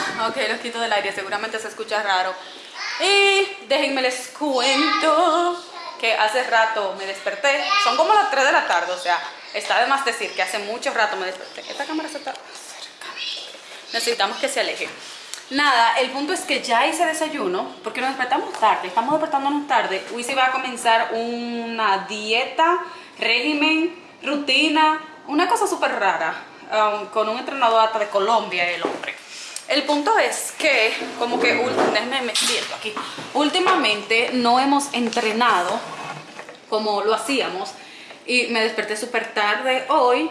ok, los quito del aire, seguramente se escucha raro. Y déjenme les cuento que hace rato me desperté. Son como las 3 de la tarde, o sea, está de más decir que hace mucho rato me desperté. Esta cámara se está Necesitamos que se aleje. Nada, el punto es que ya hice desayuno, porque nos despertamos tarde, estamos despertándonos tarde. Wisi va a comenzar una dieta, régimen, rutina, una cosa súper rara, um, con un entrenador hasta de Colombia, el hombre. El punto es que, como que, déjenme me siento aquí, últimamente no hemos entrenado como lo hacíamos y me desperté súper tarde hoy,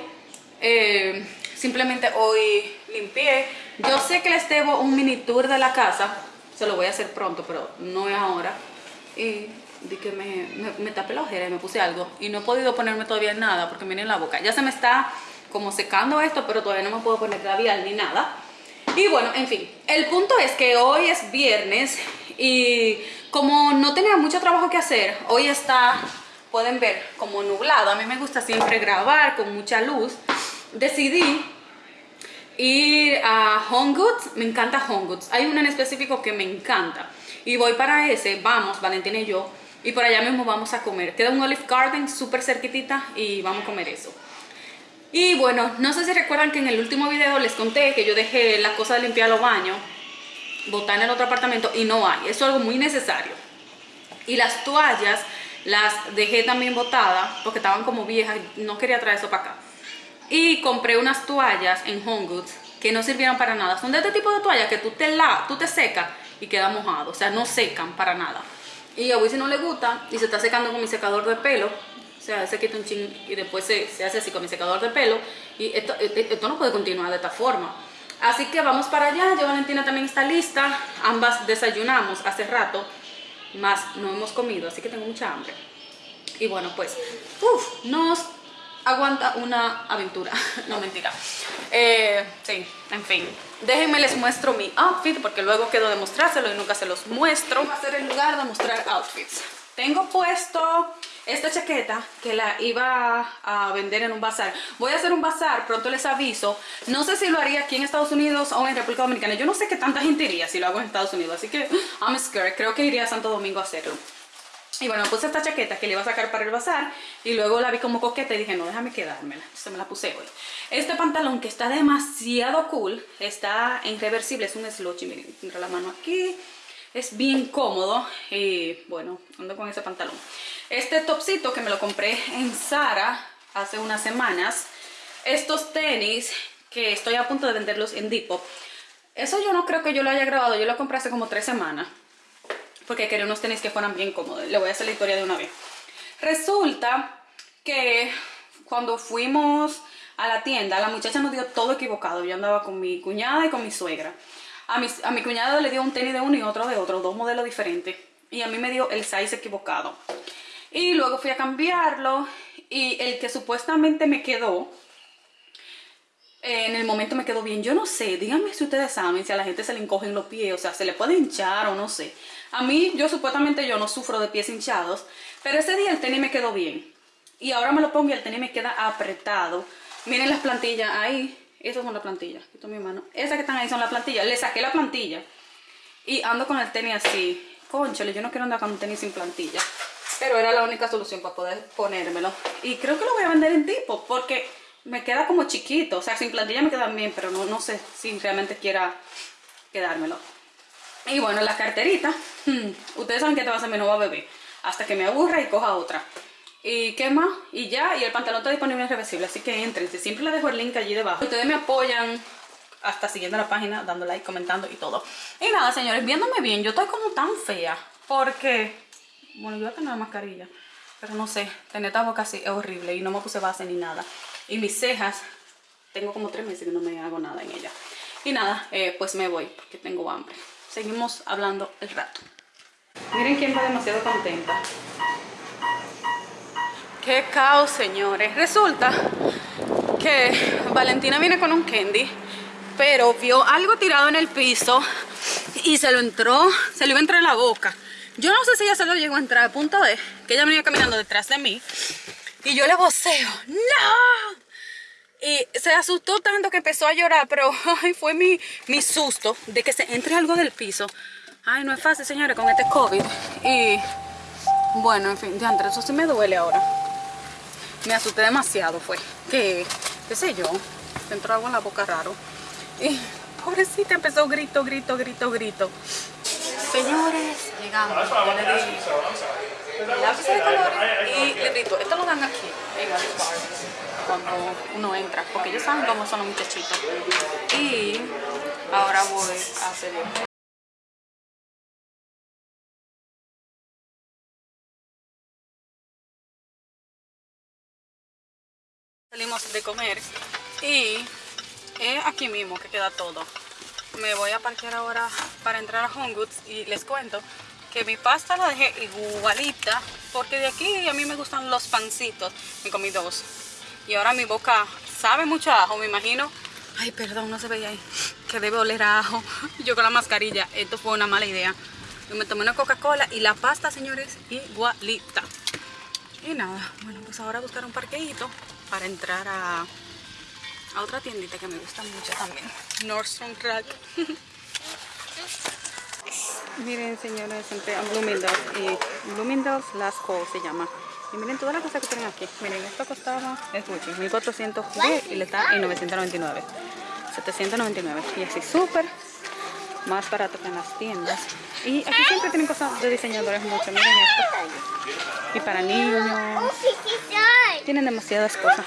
eh, simplemente hoy limpié. Yo sé que les debo un mini tour de la casa, se lo voy a hacer pronto, pero no es ahora. Y di que me, me, tapé la ojera y me puse algo y no he podido ponerme todavía nada porque miren la boca. Ya se me está como secando esto, pero todavía no me puedo poner labial ni nada. Y bueno, en fin, el punto es que hoy es viernes y como no tenía mucho trabajo que hacer, hoy está, pueden ver, como nublado. A mí me gusta siempre grabar con mucha luz. Decidí ir a Home Goods, me encanta Home Goods. Hay uno en específico que me encanta. Y voy para ese, vamos, Valentina y yo, y por allá mismo vamos a comer. Queda un Olive Garden súper cerquitita y vamos a comer eso. Y bueno, no sé si recuerdan que en el último video les conté que yo dejé la cosa de limpiar los baños, botar en el otro apartamento y no hay. Eso es algo muy necesario. Y las toallas las dejé también botadas porque estaban como viejas y no quería traer eso para acá. Y compré unas toallas en Home Goods que no sirvieron para nada. Son de este tipo de toallas que tú te, la, tú te secas y queda mojado. O sea, no secan para nada. Y a si no le gusta y se está secando con mi secador de pelo, sea, se quita un ching y después se, se, hace así con mi secador de pelo y esto, e, e, esto no puede continuar de esta forma. Así que vamos para allá, ya Valentina también está lista, ambas desayunamos hace rato, más no hemos comido, así que tengo mucha hambre. Y bueno, pues, uff, nos aguanta una aventura, no mentira. Eh, sí, en fin, déjenme les muestro mi outfit porque luego quedo de mostrárselo y nunca se los muestro. Va a ser el lugar de mostrar outfits. Tengo puesto esta chaqueta que la iba a vender en un bazar. Voy a hacer un bazar, pronto les aviso. No sé si lo haría aquí en Estados Unidos o en República Dominicana. Yo no sé qué tanta gente iría si lo hago en Estados Unidos. Así que I'm scared. Creo que iría a Santo Domingo a hacerlo. Y bueno, puse esta chaqueta que le iba a sacar para el bazar y luego la vi como coqueta y dije, no, déjame quedármela. Se me la puse hoy. Este pantalón que está demasiado cool, está en reversible, es un slouchy, miren, tendré la mano aquí. Es bien cómodo y bueno, ando con ese pantalón. Este topsito que me lo compré en Zara hace unas semanas. Estos tenis que estoy a punto de venderlos en Depop. Eso yo no creo que yo lo haya grabado, yo lo compré hace como tres semanas. Porque quería unos tenis que fueran bien cómodos. Le voy a hacer la historia de una vez. Resulta que cuando fuimos a la tienda, la muchacha nos dio todo equivocado. Yo andaba con mi cuñada y con mi suegra. A mi, a mi cuñada le dio un tenis de uno y otro de otro, dos modelos diferentes. Y a mí me dio el size equivocado. Y luego fui a cambiarlo y el que supuestamente me quedó, en el momento me quedó bien. Yo no sé, díganme si ustedes saben si a la gente se le encogen los pies, o sea, se le puede hinchar o no sé. A mí, yo supuestamente yo no sufro de pies hinchados, pero ese día el tenis me quedó bien. Y ahora me lo pongo y el tenis me queda apretado. Miren las plantillas ahí. Esas son las plantillas. Quito mi mano. Esas que están ahí son las plantillas. Le saqué la plantilla. Y ando con el tenis así. Conchale, yo no quiero andar con un tenis sin plantilla. Pero era la única solución para poder ponérmelo. Y creo que lo voy a vender en tipo porque me queda como chiquito. O sea, sin plantilla me quedan bien, pero no, no sé si realmente quiera quedármelo. Y bueno, la carterita. Hmm, ustedes saben que te va a ser mi nueva bebé. Hasta que me aburra y coja otra. ¿Y qué más? Y ya, y el pantalón está disponible en reversible, así que entren. Siempre les dejo el link allí debajo. Ustedes me apoyan hasta siguiendo la página, dando like, comentando y todo. Y nada, señores, viéndome bien, yo estoy como tan fea. Porque bueno, yo voy a tener mascarilla. Pero no sé, tener esta boca así es horrible y no me puse base ni nada. Y mis cejas, tengo como tres meses que no me hago nada en ella. Y nada, eh, pues me voy porque tengo hambre. Seguimos hablando el rato. Miren quién va demasiado contenta. Qué caos, señores. Resulta que Valentina viene con un candy, pero vio algo tirado en el piso y se lo entró, se lo iba a entrar en la boca. Yo no sé si ella se lo llegó a entrar, a punto de que ella venía caminando detrás de mí y yo le voceo, ¡No! Y se asustó tanto que empezó a llorar, pero fue mi, mi susto de que se entre algo del piso. Ay, no es fácil, señores, con este COVID. Y bueno, en fin, de entre eso sí me duele ahora. Me asusté demasiado, fue. Que, qué sé yo, se entró algo en la boca raro. Y pobrecita empezó grito, grito, grito, grito. Señores, llegamos. Ya le di lápiz de colores y librito. Esto lo dan aquí, en Alice Bar, cuando uno entra, porque ellos saben cómo son los muchachitos. Y ahora voy a hacer esto. Salimos de comer y es aquí mismo que queda todo. Me voy a parquear ahora para entrar a Home Goods y les cuento que mi pasta la dejé igualita porque de aquí a mí me gustan los pancitos. Me comí dos. Y ahora mi boca sabe mucho ajo, me imagino. Ay, perdón, no se veía ahí. Que debe oler a ajo. Yo con la mascarilla. Esto fue una mala idea. Yo me tomé una Coca-Cola y la pasta, señores, igualita. Y nada, bueno, pues ahora buscar un parqueíto para entrar a, a otra tiendita que me gusta mucho también. Nordstrom Rack. Miren, señores, entré a Bloomingdale's y Bloomingdale's Last Call se llama. Y miren todas las cosas que tienen aquí. Miren, esto costaba, es mucho, 1400 y le está en 999. 799. Y así súper más barato que en las tiendas. Y aquí siempre tienen cosas de diseñadores mucho. Miren esto. Y para niños. Tienen demasiadas cosas.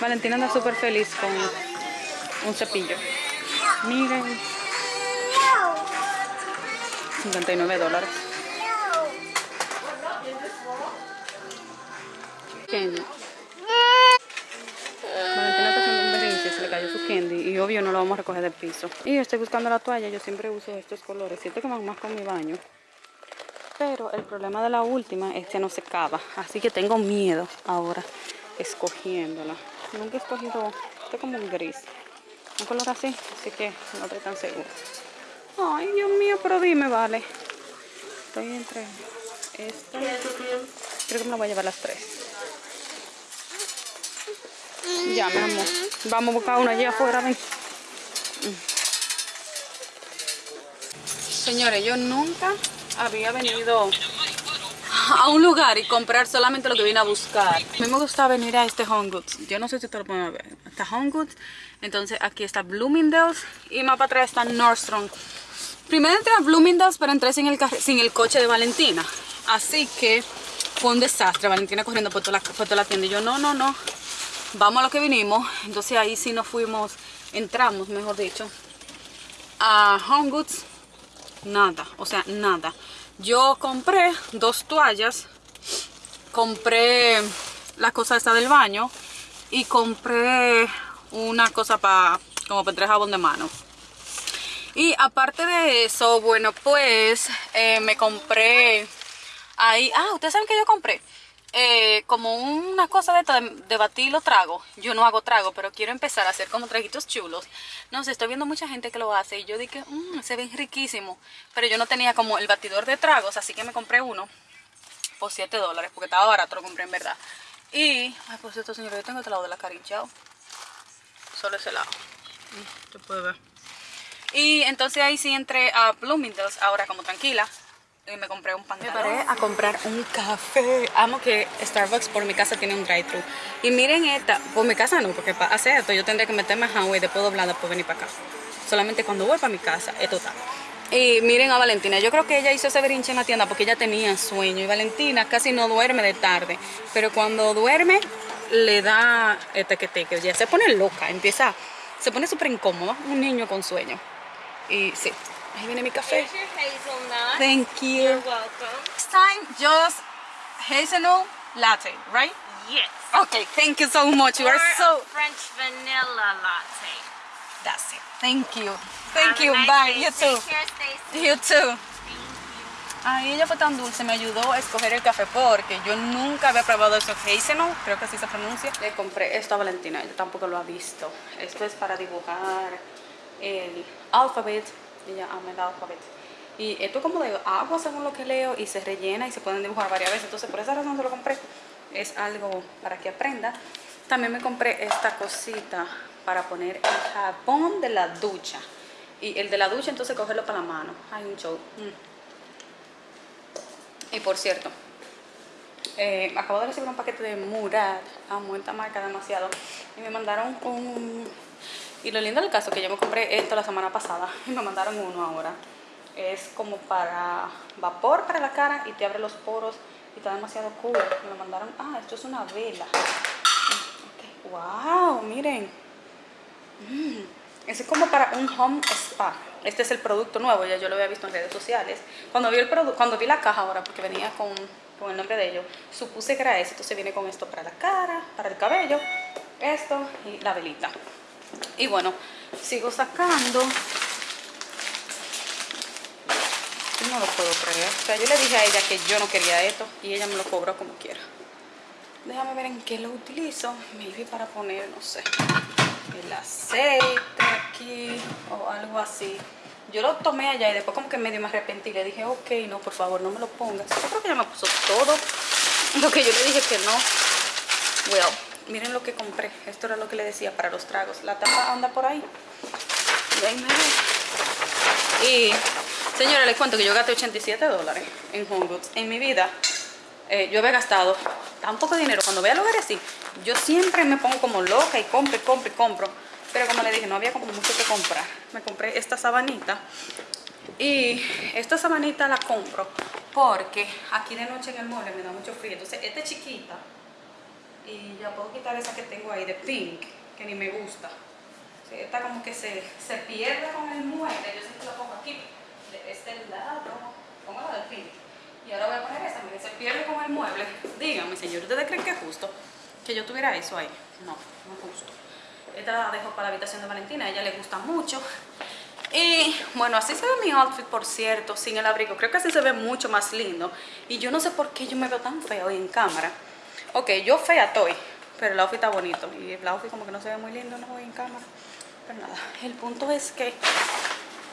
Valentina anda súper feliz con un cepillo. Miren. 59 dólares. Candy. Valentina está haciendo un berrinche, se le cayó su candy y obvio no lo vamos a recoger del piso. Y estoy buscando la toalla, yo siempre uso estos colores, siento que van más con mi baño. Pero el problema de la última es que no se cava, así que tengo miedo ahora escogiéndola. Nunca he escogido, este como un gris, un color así, así que no estoy tan segura. Ay, Dios mío, pero dime, vale. Estoy entre esta. Creo que me la voy a llevar las tres. Ya, mi amor. Vamos a buscar una allí afuera, ven. Señores, yo nunca había venido a un lugar y comprar solamente lo que vine a buscar. A mí me gusta venir a este Home Goods. Yo no sé si ustedes lo pueden ver. Está Home Goods. Entonces aquí está Bloomingdale's. Y más para atrás está Nordstrom. Primero entré a Bloomingdale's, pero entré sin el, sin el coche de Valentina. Así que fue un desastre. Valentina corriendo por toda, la, por toda la tienda. Y yo, no, no, no. Vamos a lo que vinimos. Entonces ahí sí nos fuimos, entramos, mejor dicho, a Home Goods. Nada, o sea, nada. Yo compré dos toallas, compré la cosa esta del baño y compré una cosa para como para tres jabón de mano. Y aparte de eso, bueno, pues eh, me compré ahí, ah, ustedes saben que yo compré eh, como una cosa de, de batir los tragos. Yo no hago trago, pero quiero empezar a hacer como traguitos chulos. No sé, estoy viendo mucha gente que lo hace y yo dije, mmm, se ven riquísimos. Pero yo no tenía como el batidor de tragos, así que me compré uno por 7 dólares, porque estaba barato, lo compré en verdad. Y, ay, pues esto señor, yo tengo este lado de la carinchao. Solo ese lado. Se puede ver. Y entonces ahí sí entré a Bloomingdale's ahora como tranquila y me compré un pantalón. Me paré a comprar un café. Amo que Starbucks por mi casa tiene un drive-thru. Y miren esta, por mi casa no, porque para hacer esto yo tendría que meterme a Hanway después doblada por venir para acá. Solamente cuando voy para mi casa, esto está. Y miren a Valentina, yo creo que ella hizo ese brinche en la tienda porque ella tenía sueño. Y Valentina casi no duerme de tarde, pero cuando duerme le da este que te que ya se pone loca, empieza, se pone súper incómodo, un niño con sueño. Y sí, ahí viene mi café. Thank you. You're welcome. Next time, just hazelnut latte, right? Yes. Okay, thank you so much. You or are so... French vanilla latte. That's it. Thank you. Thank Have you. nice Bye. day. You too. care. You too. Ay, ella fue tan dulce, me ayudó a escoger el café porque yo nunca había probado eso hazelnut, creo que así se pronuncia. Le compré esto a Valentina, ella tampoco lo ha visto. Esto es para dibujar el alfabet, ella ama el alfabet. Y esto es como de agua según lo que leo y se rellena y se pueden dibujar varias veces. Entonces por esa razón se lo compré. Es algo para que aprenda. También me compré esta cosita para poner el jabón de la ducha. Y el de la ducha entonces cogerlo para la mano. Hay un show. Mm. Y por cierto, eh, acabo de recibir un paquete de Murad. Amo esta marca demasiado. Y me mandaron un... Y lo lindo del caso es que yo me compré esto la semana pasada. Y me mandaron uno ahora. Es como para vapor para la cara y te abre los poros. Y está demasiado cool. Me lo mandaron... Ah, esto es una vela. Ok, Wow, miren. Mm, Ese es como para un home spa. Este es el producto nuevo, ya yo lo había visto en redes sociales. Cuando vi, el cuando vi la caja ahora, porque venía con, con el nombre de ellos, supuse que era ese. Entonces viene con esto para la cara, para el cabello, esto y la velita. Y bueno, sigo sacando. No lo puedo creer. O sea, yo le dije a ella que yo no quería esto y ella me lo cobró como quiera. Déjame ver en qué lo utilizo. Maybe para poner, no sé, el aceite aquí o algo así. Yo lo tomé allá y después como que medio me arrepentí. Le dije, ok, no, por favor, no me lo pongas. Yo creo que ella me puso todo lo que yo le dije que no. Well, miren lo que compré. Esto era lo que le decía para los tragos. La tapa anda por ahí. Déjenme ver. Y, señora, les cuento que yo gasté 87 dólares en Home Goods. En mi vida, eh, yo había gastado tan poco dinero. Cuando vea lugares así, yo siempre me pongo como loca y compro, y compro, y compro. Pero como le dije, no había como mucho que comprar. Me compré esta sabanita. Y esta sabanita la compro porque aquí de noche en el mueble me da mucho frío. Entonces, esta es chiquita. Y ya puedo quitar esa que tengo ahí de pink, que ni me gusta. Esta como que se, se pierde con el mueble. Yo siempre la pongo aquí, de este lado. Pongo la del pink. Y ahora voy a poner esta, miren, se pierde con el mueble. Díganme, señor, ¿ustedes creen que es justo que yo tuviera eso ahí? No, no es justo. Esta la dejo para la habitación de Valentina, a ella le gusta mucho. Y bueno, así se ve mi outfit, por cierto, sin el abrigo. Creo que así se ve mucho más lindo. Y yo no sé por qué yo me veo tan fea hoy en cámara. Ok, yo fea estoy, pero el outfit está bonito. Y el outfit como que no se ve muy lindo no hoy en cámara. Pero nada, el punto es que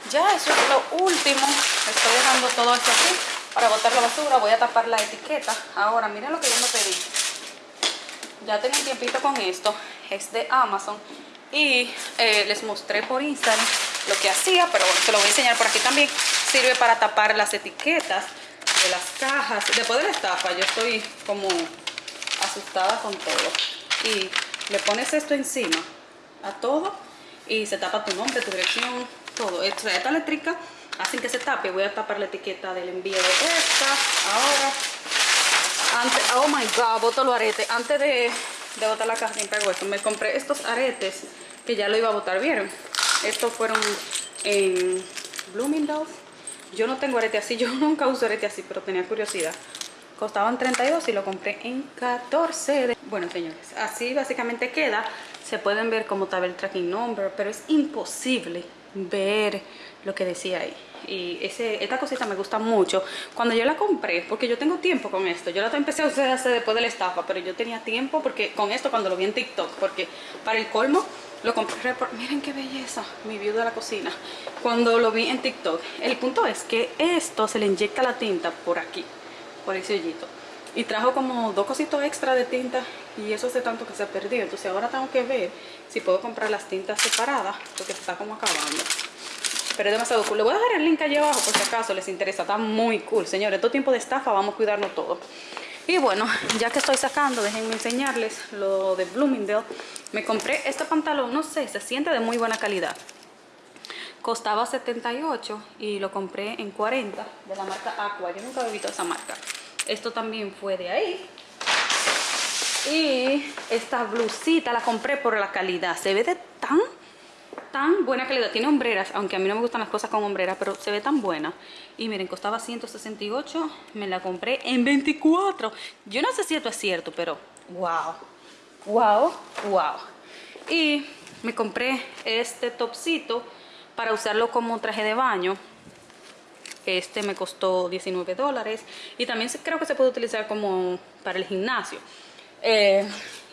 ya eso es lo último. Estoy dejando todo esto aquí para botar la basura. Voy a tapar la etiqueta. Ahora, miren lo que yo me pedí. Ya tengo un tiempito con esto. Es de Amazon. Y eh, les mostré por Instagram lo que hacía, pero bueno, se lo voy a enseñar por aquí también. Sirve para tapar las etiquetas de las cajas. Después de la estafa, yo estoy como asustada con todo. Y le pones esto encima a todo y se tapa tu nombre, tu dirección, todo. Esta, esta eléctrica hacen que se tape. Voy a tapar la etiqueta del envío de esta. Ahora, antes, oh my god, boto los aretes. Antes de, de botar la caja siempre hago esto. Me compré estos aretes que ya lo iba a botar, ¿vieron? Estos fueron en Bloomingdale's. Yo no tengo arete así, yo nunca uso arete así, pero tenía curiosidad. Costaban 32 y lo compré en 14. de- Bueno, señores, así básicamente queda. Se pueden ver cómo estaba el tracking number, pero es imposible ver lo que decía ahí. Y ese, esta cosita me gusta mucho. Cuando yo la compré, porque yo tengo tiempo con esto, yo la empecé a usar hace después de la estafa, pero yo tenía tiempo porque con esto cuando lo vi en TikTok, porque para el colmo lo compré. Miren qué belleza, mi view de la cocina. Cuando lo vi en TikTok. El punto es que esto se le inyecta la tinta por aquí, por ese hoyito. Y trajo como dos cositos extra de tinta y eso hace tanto que se ha perdido. Entonces ahora tengo que ver si puedo comprar las tintas separadas porque se está como acabando. Pero es demasiado cool. Le voy a dejar el link allí abajo por si acaso les interesa. Está muy cool, señores. Todo tiempo de estafa, vamos a cuidarnos todo. Y bueno, ya que estoy sacando, déjenme enseñarles lo de Bloomingdale. Me compré este pantalón, no sé, se siente de muy buena calidad. Costaba 78 y lo compré en 40 de la marca Aqua. Yo nunca había visto esa marca. Esto también fue de ahí. Y esta blusita la compré por la calidad. Se ve de tan, tan buena calidad. Tiene hombreras, aunque a mí no me gustan las cosas con hombreras, pero se ve tan buena. Y miren, costaba 168. Me la compré en 24. Yo no sé si esto es cierto, pero wow. Wow, wow. Y me compré este topsito para usarlo como traje de baño. Este me costó 19 dólares. Y también creo que se puede utilizar como para el gimnasio. Eh,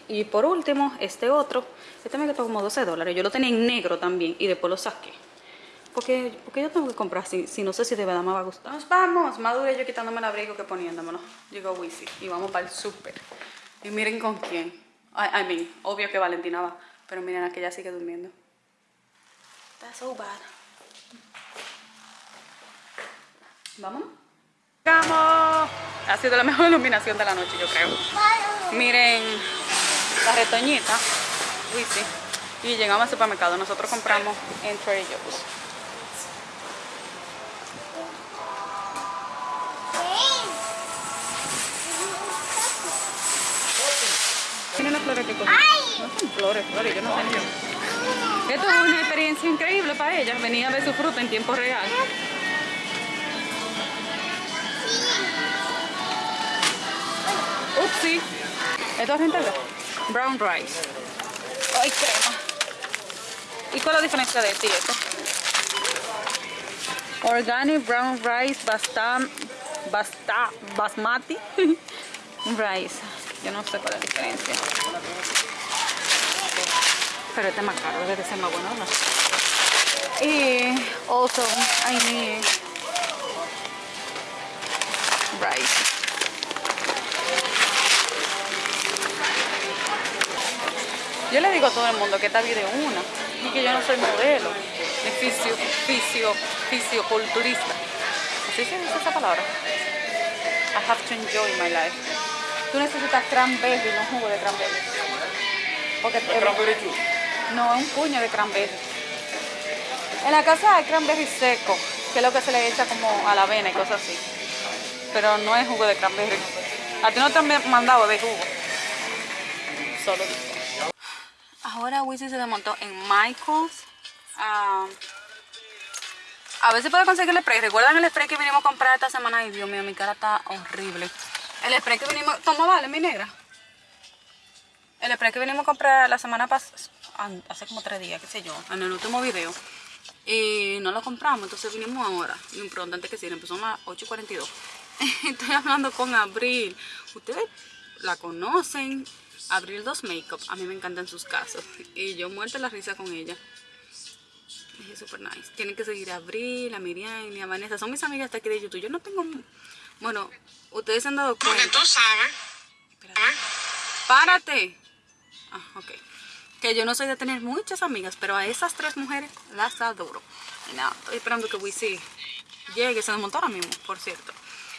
y por último, este otro. Este me costó como 12 dólares. Yo lo tenía en negro también y después lo saqué. Porque, porque yo tengo que comprar si, si no sé si de verdad me va a gustar. Nos vamos. Más yo quitándome el abrigo que poniéndomelo. Llegó Wisi y vamos para el súper. Y miren con quién. I, I mean, obvio que Valentina va, pero miren, aquella sigue durmiendo. That's so bad. Vámonos. ¡Vamos! Ha sido la mejor iluminación de la noche, yo creo. Miren la retoñita. Uy, sí. Y llegamos al supermercado. Nosotros compramos en Trader Joe's. Miren las flores que cogí. No son flores, flores, yo no sé. Esto es una experiencia increíble para ella. Venía a ver su fruta en tiempo real. Upsi. ¿Esto es rentable? Brown rice. Ay, crema. ¿Y cuál es la diferencia de este y esto? Organic brown rice basta, basta, basmati rice. Yo no sé cuál es la diferencia. Pero este es más caro, debe ser más bueno, ¿no? Y also I need rice. Yo le digo a todo el mundo que esta vida es una y que yo no soy modelo, ni fisio, fisio, fisioculturista. ¿Así se dice esa palabra? I have to enjoy my life. Tú necesitas cranberry, no jugo de cranberry. Porque no, es un puño de cranberry. En la casa hay cranberry seco, que es lo que se le echa como a la avena y cosas así. Pero no es jugo de cranberry. A ti no te han mandado de jugo. Solo. Ahora Wizzy se desmontó en Michael's. Ah, a ver si puedo conseguir el spray. ¿Recuerdan el spray que vinimos a comprar esta semana? Ay, Dios mío, mi cara está horrible. El spray que vinimos... Toma, vale, mi negra. El spray que vinimos a comprar la semana pasada, hace como tres días, qué sé yo, en el último video. Y no lo compramos, entonces vinimos ahora. Y pronto antes que cierren, empezó a las 8.42. Estoy hablando con Abril. Ustedes la conocen. Abril 2 Makeup. A mí me encantan sus casos. Y yo muerto la risa con ella. Es súper nice. Tienen que seguir a Abril, a Miriam y a Vanessa. Son mis amigas de aquí de YouTube. Yo no tengo... Bueno, ustedes se han dado cuenta. Porque tú sabes. Espérate. ¡Párate! Ah, ok. Que yo no soy de tener muchas amigas, pero a esas tres mujeres las adoro. Y nada, estoy esperando que Wisi llegue. Se desmontó ahora mismo, por cierto.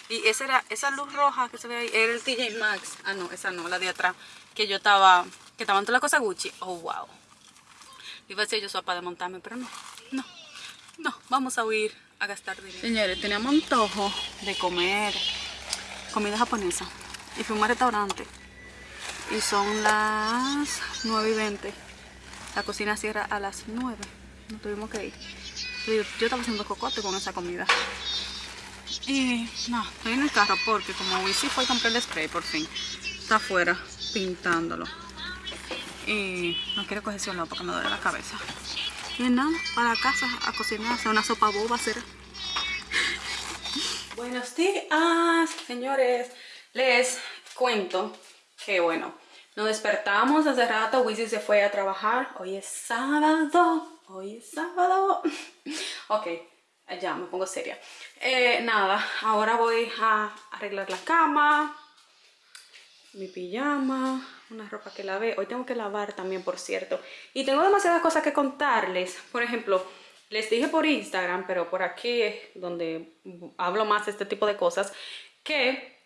Y esa era, esa luz roja que se ve ahí, era el TJ Maxx. Ah, no, esa no, la de atrás. Que yo estaba, que estaban todas las cosas Gucci. Oh, wow. Iba a decir yo soy para desmontarme, pero no, no, no. Vamos a huir a gastar dinero. Señores, teníamos antojo de comer comida japonesa. Y fuimos a un restaurante. Y son las 9 y 20. La cocina cierra a las 9. No tuvimos que ir. Yo, estaba haciendo cocote con esa comida. Y no, estoy en el carro porque como Wisi fue a comprar el spray por fin. Está afuera pintándolo. Y no quiero coger ese olor porque me duele la cabeza. Y nada, para casa a cocinar, hacer una sopa boba será. Buenos días, señores. Les cuento que bueno, nos despertamos hace rato, Wisi se fue a trabajar. Hoy es sábado, hoy es sábado. ok, ya me pongo seria. Eh, nada, ahora voy a arreglar la cama, mi pijama, una ropa que lavé. Hoy tengo que lavar también, por cierto. Y tengo demasiadas cosas que contarles. Por ejemplo, les dije por Instagram, pero por aquí es donde hablo más de este tipo de cosas, que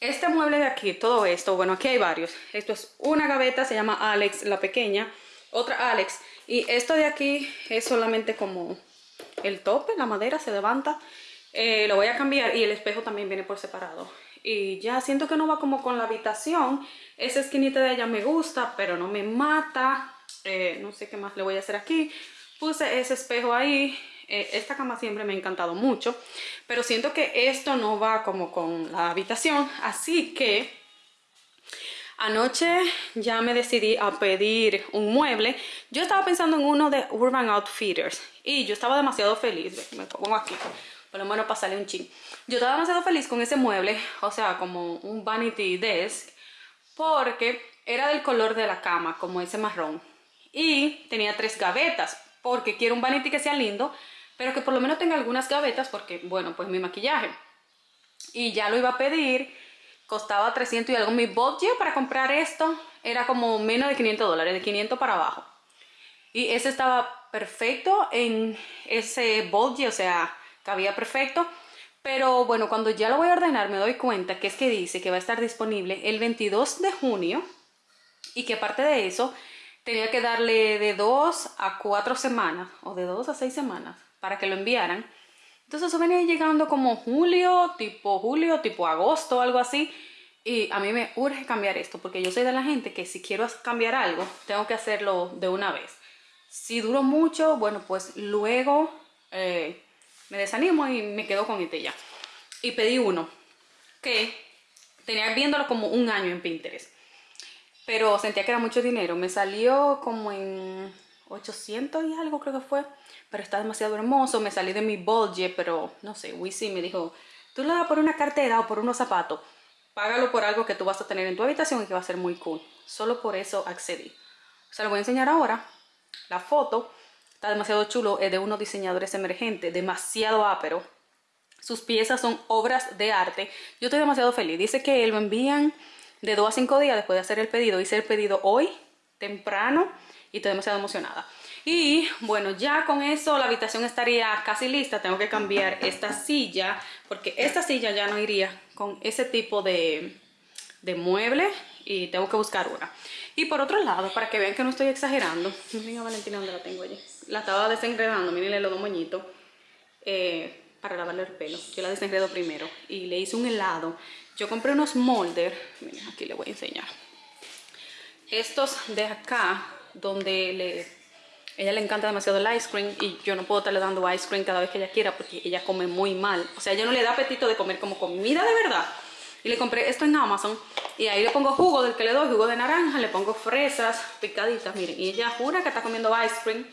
este mueble de aquí, todo esto, bueno, aquí hay varios. Esto es una gaveta, se llama Alex, la pequeña. Otra Alex. Y esto de aquí es solamente como el tope, la madera se levanta. Eh, lo voy a cambiar y el espejo también viene por separado. Y ya siento que no va como con la habitación. Esa esquinita de ella me gusta, pero no me mata. Eh, no sé qué más le voy a hacer aquí. Puse ese espejo ahí. Eh, esta cama siempre me ha encantado mucho. Pero siento que esto no va como con la habitación. Así que anoche ya me decidí a pedir un mueble. Yo estaba pensando en uno de Urban Outfitters. Y yo estaba demasiado feliz. Me pongo aquí. Por lo menos para salir un ching. Yo estaba demasiado feliz con ese mueble. O sea, como un vanity desk. Porque era del color de la cama, como ese marrón. Y tenía tres gavetas. Porque quiero un vanity que sea lindo pero que por lo menos tenga algunas gavetas porque, bueno, pues mi maquillaje. Y ya lo iba a pedir costaba 300 y algo. Mi budget para comprar esto era como menos de 500 dólares, de 500 para abajo. Y ese estaba perfecto en ese budget, o sea, cabía perfecto. Pero bueno, cuando ya lo voy a ordenar me doy cuenta que es que dice que va a estar disponible el 22 de junio y que aparte de eso tenía que darle de 2 a 4 semanas o de 2 a 6 semanas para que lo enviaran. Entonces eso venía llegando como julio, tipo julio, tipo agosto, algo así. Y a mí me urge cambiar esto porque yo soy de la gente que si quiero cambiar algo, tengo que hacerlo de una vez. Si duro mucho, bueno, pues luego eh, me desanimo y me quedo con este ya. Y pedí uno que tenía viéndolo como un año en Pinterest. Pero sentía que era mucho dinero. Me salió como en 800 y algo creo que fue. Pero está demasiado hermoso. Me salí de mi budget, pero no sé. Wisi me dijo, tú lo das por una cartera o por unos zapatos. Págalo por algo que tú vas a tener en tu habitación y que va a ser muy cool. Solo por eso accedí. Se lo voy a enseñar ahora. La foto Está demasiado chulo, es de unos diseñadores emergentes, demasiado ápero. Sus piezas son obras de arte. Yo estoy demasiado feliz. Dice que lo envían de 2 a 5 días después de hacer el pedido. Hice el pedido hoy, temprano, y estoy demasiado emocionada. Y bueno, ya con eso la habitación estaría casi lista. Tengo que cambiar esta silla, porque esta silla ya no iría con ese tipo de, de mueble y tengo que buscar una. Y por otro lado, para que vean que no estoy exagerando, miren a Valentina donde la tengo allí. La estaba desenredando, miren los dos moñitos, eh, para lavarle el pelo. Yo la desenredo primero y le hice un helado. Yo compré unos moldes, miren aquí le voy a enseñar. Estos de acá, donde le ella le encanta demasiado el ice cream y yo no puedo estarle dando ice cream cada vez que ella quiera porque ella come muy mal. O sea, ella no le da apetito de comer como comida de verdad. Y le compré esto en Amazon. Y ahí le pongo jugo del que le doy, jugo de naranja, le pongo fresas picaditas, miren. Y ella jura que está comiendo ice cream.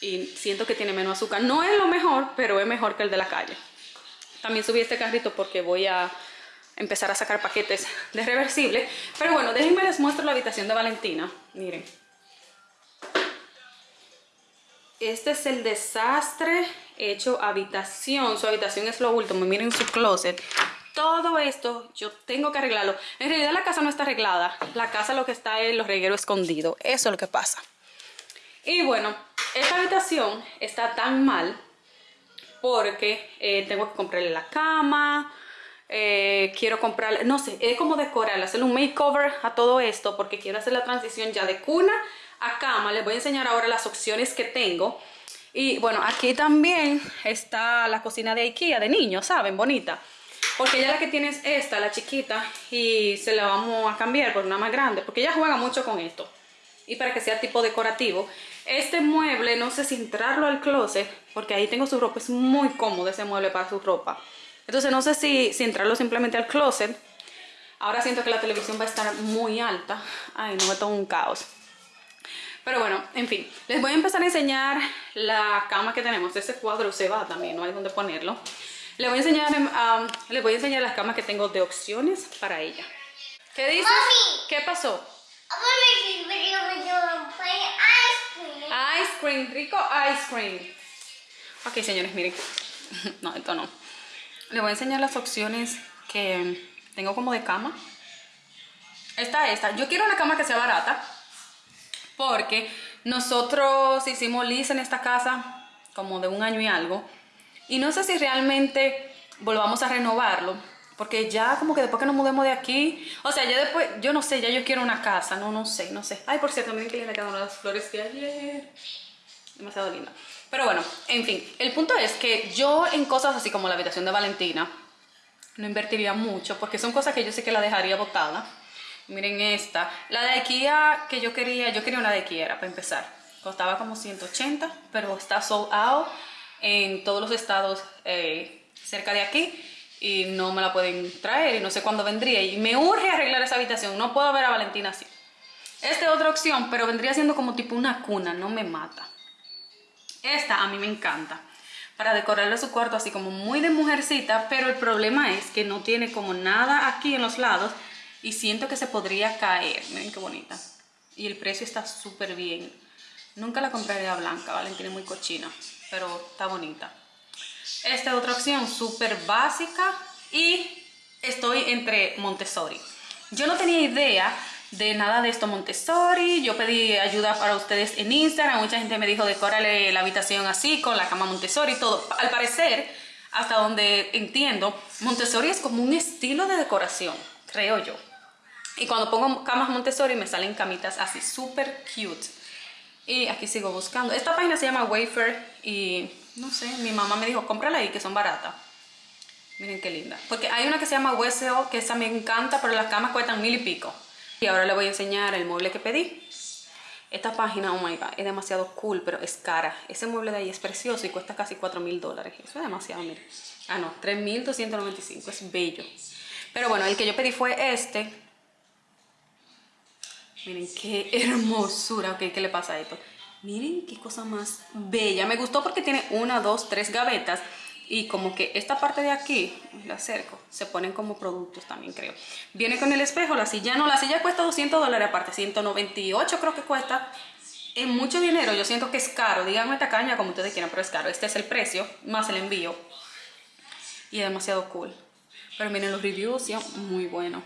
Y siento que tiene menos azúcar. No es lo mejor, pero es mejor que el de la calle. También subí este carrito porque voy a empezar a sacar paquetes de reversible. Pero bueno, déjenme les muestro la habitación de Valentina. Miren. Este es el desastre hecho habitación. Su habitación es lo último. Miren su closet todo esto yo tengo que arreglarlo. En realidad la casa no está arreglada. La casa lo que está es los regueros escondidos. Eso es lo que pasa. Y bueno, esta habitación está tan mal porque eh, tengo que comprarle la cama, eh, quiero comprarle, no sé, es como decorar, hacerle un makeover a todo esto porque quiero hacer la transición ya de cuna a cama. Les voy a enseñar ahora las opciones que tengo. Y bueno, aquí también está la cocina de Ikea de niños, ¿saben? Bonita. Porque ella la que tiene es esta, la chiquita, y se la vamos a cambiar por una más grande, porque ella juega mucho con esto. Y para que sea tipo decorativo. Este mueble, no sé si entrarlo al closet, porque ahí tengo su ropa, es muy cómodo ese mueble para su ropa. Entonces no sé si, si entrarlo simplemente al closet. Ahora siento que la televisión va a estar muy alta. Ay, no me tomo un caos. Pero bueno, en fin, les voy a empezar a enseñar la cama que tenemos. Ese cuadro se va también, no hay donde ponerlo. Le voy a enseñar, um, les voy a enseñar las camas que tengo de opciones para ella. ¿Qué dices? ¿Qué pasó? Ice cream, rico ice cream. Ok, señores, miren. no, esto no. Les voy a enseñar las opciones que tengo como de cama. Esta, esta. Yo quiero una cama que sea barata. Porque nosotros hicimos lisa en esta casa como de un año y algo. Y no sé si realmente volvamos a renovarlo, porque ya como que después que nos mudemos de aquí, o sea, ya después, yo no sé, ya yo quiero una casa, no, no sé, no sé. Ay, por cierto, miren que le quedaron las flores de ayer. Demasiado linda. Pero bueno, en fin, el punto es que yo en cosas así como la habitación de Valentina, no invertiría mucho, porque son cosas que yo sé que la dejaría botada. Miren esta, la de Ikea que yo quería, yo quería una de Ikea, para empezar. Costaba como 180, pero está sold out en todos los estados eh, cerca de aquí y no me la pueden traer y no sé cuándo vendría y me urge arreglar esa habitación, no puedo ver a Valentina así. Esta es otra opción, pero vendría siendo como tipo una cuna, no me mata. Esta a mí me encanta, para decorarle su cuarto así como muy de mujercita, pero el problema es que no tiene como nada aquí en los lados y siento que se podría caer, miren qué bonita. Y el precio está súper bien. Nunca la compraría blanca, Valentina es muy cochina pero está bonita. Esta es otra opción súper básica y estoy entre Montessori. Yo no tenía idea de nada de esto Montessori. Yo pedí ayuda para ustedes en Instagram. Mucha gente me dijo, decórale la habitación así, con la cama Montessori todo. Al parecer, hasta donde entiendo, Montessori es como un estilo de decoración, creo yo. Y cuando pongo camas Montessori me salen camitas así, súper cute. Y aquí sigo buscando. Esta página se llama Wayfair y no sé, mi mamá me dijo, cómprala ahí que son baratas. Miren qué linda. Porque hay una que se llama WSO, que esa me encanta, pero las camas cuestan mil y pico. Y ahora le voy a enseñar el mueble que pedí. Esta página, oh my god, es demasiado cool, pero es cara. Ese mueble de ahí es precioso y cuesta casi 4 mil dólares. Eso es demasiado, miren. Ah, no, 3.295, es bello. Pero bueno, el que yo pedí fue este. Miren qué hermosura. Ok, ¿qué le pasa a esto? Miren qué cosa más bella. Me gustó porque tiene una, dos, tres gavetas y como que esta parte de aquí, la acerco, se ponen como productos también creo. Viene con el espejo, la silla no, la silla cuesta 200 dólares aparte, 198 creo que cuesta. Es mucho dinero, yo siento que es caro, díganme caña como ustedes quieran, pero es caro. Este es el precio, más el envío. Y es demasiado cool. Pero miren los reviews, son muy buenos.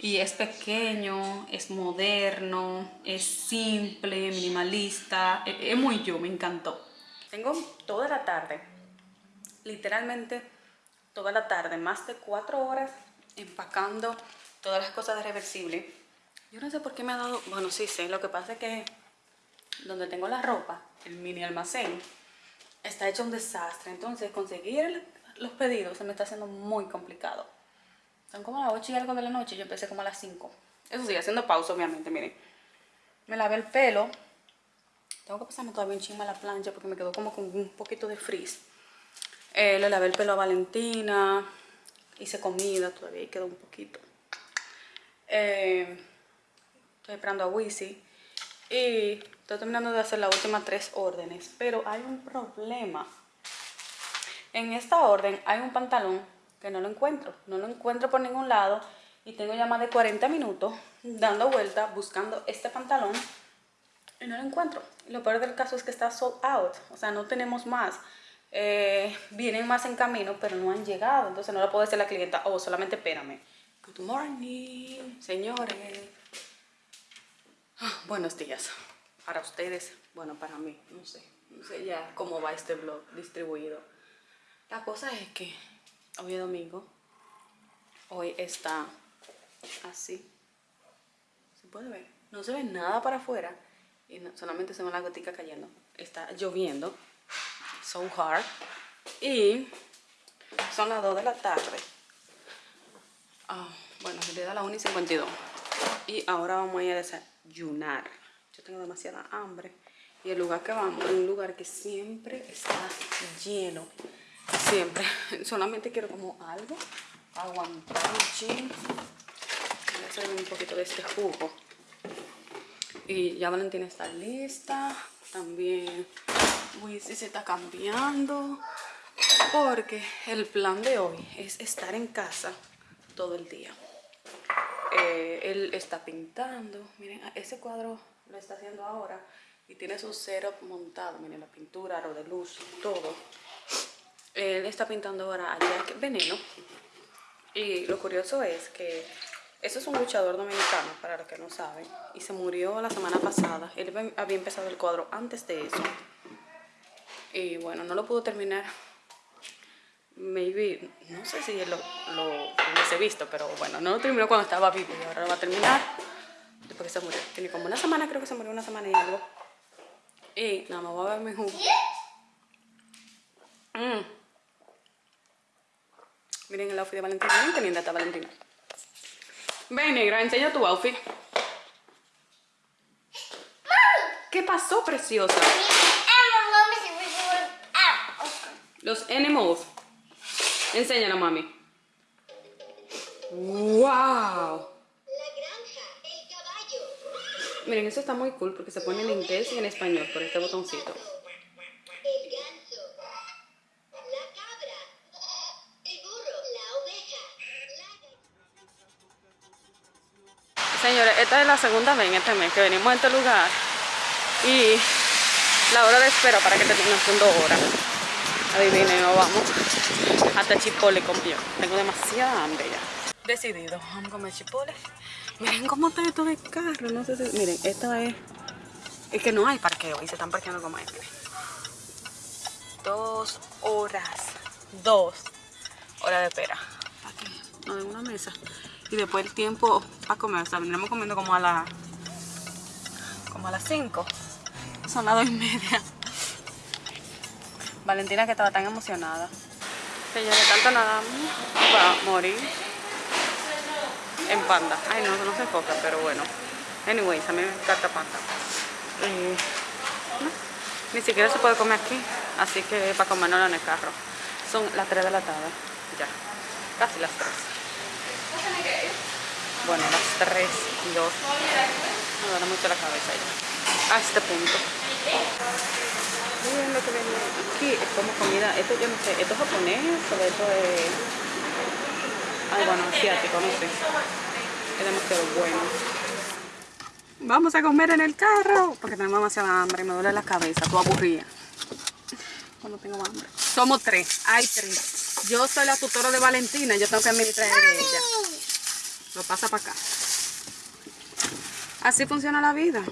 Y es pequeño, es moderno, es simple, minimalista, es, es muy yo, me encantó. Tengo toda la tarde literalmente toda la tarde, más de cuatro horas empacando todas las cosas de reversible. Yo no sé por qué me ha dado, bueno sí sé, lo que pasa es que donde tengo la ropa, el mini almacén, está hecho un desastre. Entonces conseguir los pedidos se me está haciendo muy complicado. Son como las 8 y algo de la noche, yo empecé como a las 5. Eso sí, haciendo pausa obviamente, miren. Me lavé el pelo. Tengo que pasarme todavía un chingo a la plancha porque me quedó como con un poquito de frizz. Le lavé el pelo a Valentina. Hice comida todavía y quedó un poquito. Eh, estoy esperando a Wisi. Y estoy terminando de hacer las últimas tres órdenes. Pero hay un problema. En esta orden hay un pantalón que no lo encuentro. No lo encuentro por ningún lado. Y tengo ya más de 40 minutos dando vuelta buscando este pantalón. Y no lo encuentro. Lo peor del caso es que está sold out. O sea, no tenemos más. Eh, vienen más en camino, pero no han llegado. Entonces no le puedo decir a la clienta, oh, solamente espérame. Good morning, señores. Ah, buenos días. Para ustedes, bueno, para mí, no sé. No sé ya cómo va este blog distribuido. La cosa es que hoy es domingo. Hoy está así. ¿Se puede ver? No se ve nada para afuera. Y solamente se ve la gotica cayendo. Está lloviendo so hard. Y son las 2 de la tarde. Ah, bueno, le da la 1 y 52. Y ahora vamos a ir a desayunar. Yo tengo demasiada hambre. Y el lugar que vamos es un lugar que siempre está lleno. Siempre. Solamente quiero como algo. Aguantar un chin. Voy a hacer un poquito de este jugo. Y ya Valentina está lista. También si se está cambiando porque el plan de hoy es estar en casa todo el día. Eh, él está pintando, miren, ese cuadro lo está haciendo ahora y tiene su setup montado, miren la pintura, aro de luz, todo. Él está pintando ahora a Jack Veneno y lo curioso es que eso es un luchador dominicano, para los que no saben, y se murió la semana pasada. Él había empezado el cuadro antes de eso y bueno, no lo pudo terminar. Maybe, no sé si lo, lo hubiese visto, pero bueno, no lo terminó cuando estaba vivo y ahora lo va a terminar después que se murió. Tiene como una semana, creo que se murió una semana y algo. Y nada, me voy a ver mi jugo. Mm. Miren el outfit de Valentina. Miren qué linda está Valentina. Ven, negra, enseña tu outfit. ¿Qué pasó, preciosa? Los animals. Enséñalo, mami. ¡Wow! La granja, el caballo. Miren, eso está muy cool porque se pone en inglés y en español por este botoncito. El ganso. La cabra. El burro. La oveja. La... Señores, esta es la segunda vez en este mes que venimos a este lugar y la hora de espera para que termine son dos horas. Adivinen, nos vamos. Hasta Chipole yo. Tengo demasiada hambre ya. Decidido, vamos a comer Chipole. Miren cómo está esto de carro. No sé si. Miren, esta es. Es que no hay parqueo y se están parqueando como. Miren. Dos horas. Dos horas de espera. Aquí, no de una mesa. Y después el tiempo para comer. O sea, vendremos comiendo como a la. como a las 5. Son las dos y media. Valentina que estaba tan emocionada. Señores, tanto nada va a morir en panda. Ay, no, no se enfoca, pero bueno. Anyways, a mí me encanta panda. Eh, no, ni siquiera se puede comer aquí, así que para comerlo en el carro. Son las 3 de la tarde, ya, casi las 3. Bueno, las 3 y 2. Me duele mucho la cabeza ya. A este punto. Miren lo que aquí, es como comida, esto yo no sé, esto es japonés o esto es... Ay, bueno, asiático, no sé. Es demasiado bueno. Vamos a comer en el carro, porque tenemos demasiada hambre, me duele la cabeza, tú aburrida. Cuando tengo hambre. Somos tres, hay tres. Yo soy la tutora de Valentina, yo tengo que administrar de ella. Lo pasa para acá. Así funciona la vida.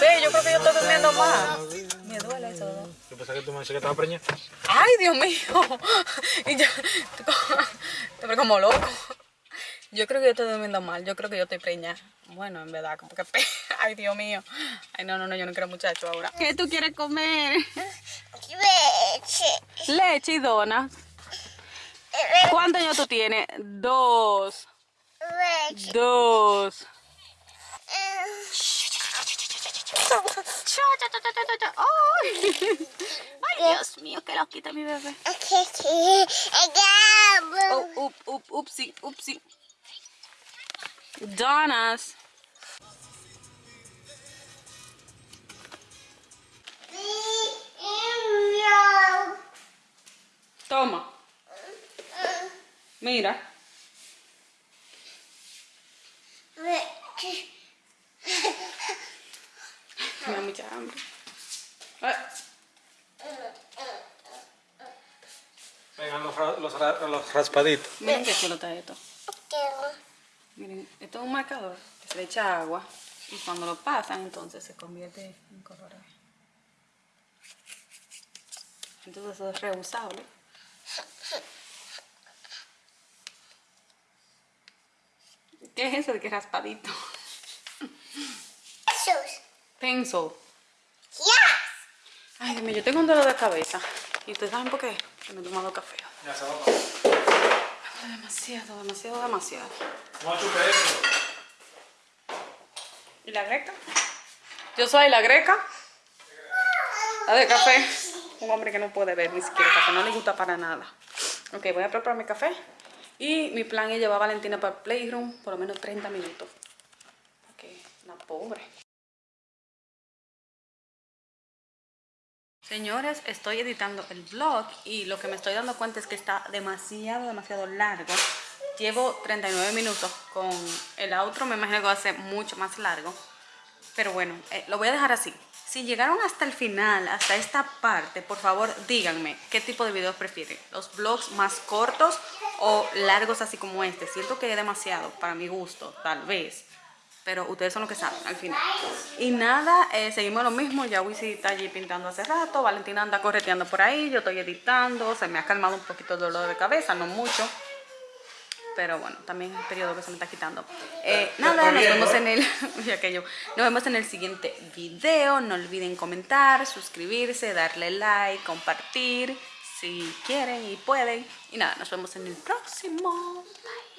Ve, yo creo que yo estoy durmiendo más. Me duele eso. Yo pensaba que tú me decías que estaba preñada. Ay, Dios mío. Y yo, te veo como loco. Yo creo que yo estoy durmiendo mal. Yo creo que yo estoy preñada. Bueno, en verdad, como que... Ay, Dios mío. Ay, no, no, no, yo no quiero muchacho ahora. ¿Qué tú quieres comer? Leche y donas. ¿Cuántos años tú tienes? Dos. Dos. Ay, Dios mío, que lo quita mi bebé. Oh, up, up, upsi, upsi. Donas. Toma. Mira. Me da mucha hambre. Ay, Vengan los, ra- los, ra- los raspaditos. miren qué chulo está esto. Miren, esto es un marcador que se le echa agua y cuando lo pasan entonces se convierte en color. Entonces eso es reusable. ¿Qué es eso de que raspadito? Pencil. Ay, Dios mío, yo tengo un dolor de cabeza. ¿Y ustedes saben por qué? Que me he tomado café. Ya se va. Demasiado, demasiado, demasiado. ¿Y la greca? Yo soy la greca. La de café. Un hombre que no puede ver ni siquiera café, no le gusta para nada. Ok, voy a preparar mi café. Y mi plan es llevar a Valentina para el playroom por lo menos 30 minutos. Ok, la pobre. Señores, estoy editando el vlog y lo que me estoy dando cuenta es que está demasiado, demasiado largo. Llevo 39 minutos con el outro, me imagino que va a ser mucho más largo. Pero bueno, eh, lo voy a dejar así. Si llegaron hasta el final, hasta esta parte, por favor díganme qué tipo de videos prefieren. Los vlogs más cortos o largos así como este. Siento que es demasiado para mi gusto, tal vez. Pero ustedes son los que saben al final. Y nada, eh, seguimos lo mismo. Ya Wisi está allí pintando hace rato. Valentina anda correteando por ahí. Yo estoy editando. Se me ha calmado un poquito el dolor de cabeza, no mucho. Pero bueno, también es el periodo que se me está quitando. Eh, nada, nos vemos en el. aquello. Nos vemos en el siguiente video. No olviden comentar, suscribirse, darle like, compartir. Si quieren y pueden. Y nada, nos vemos en el próximo. Bye.